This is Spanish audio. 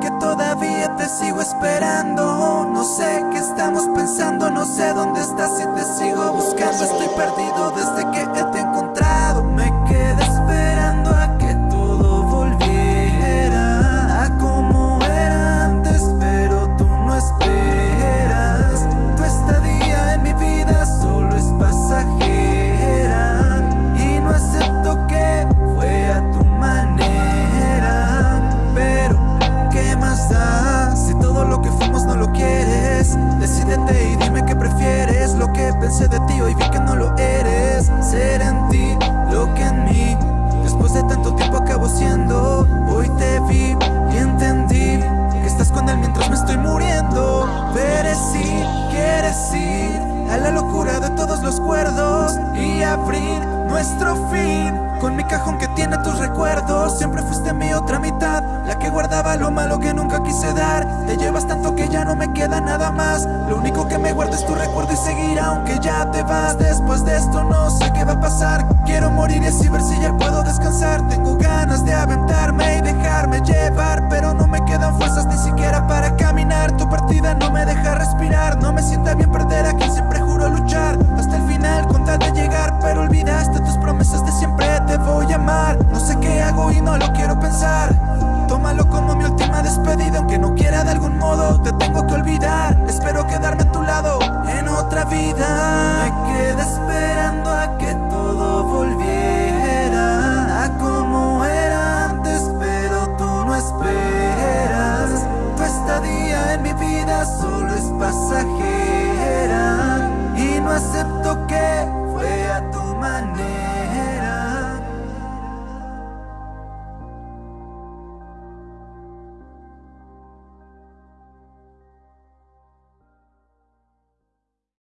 que todavía te sigo esperando. No sé qué estamos pensando, no sé dónde estás y te sigo buscando. Pensé de ti hoy vi que no lo eres. Ser en ti lo que en mí. Después de tanto tiempo acabo siendo Hoy te vi y entendí Que estás con él mientras me estoy muriendo. Perecí, quieres ir A la locura de todos los cuerdos Y abrir nuestro fin Con mi cajón que tiene tus recuerdos. Siempre fuiste mi otra mitad La que guardaba lo malo que nunca quise dar. Te llevas tanto que ya no me queda nada más. Lo único que me guarda es tu recuerdo y seguir aunque ya te vas. Después de esto no sé qué va a pasar. Quiero morir y así ver si ya puedo descansar. Tengo ganas de aventarme y dejarme llevar Pero no me quedan fuerzas ni siquiera para caminar. Tu partida no me deja respirar. No me sienta bien perder a quien siempre juro luchar. Hasta el final con tal de llegar Pero olvidaste tus promesas de siempre. Te voy a amar. No sé qué hago y no lo quiero pensar. Tómalo como mi última despedida Aunque no quiera de algún modo Te tengo que olvidar. Espero quedarme a tu lado En otra vida.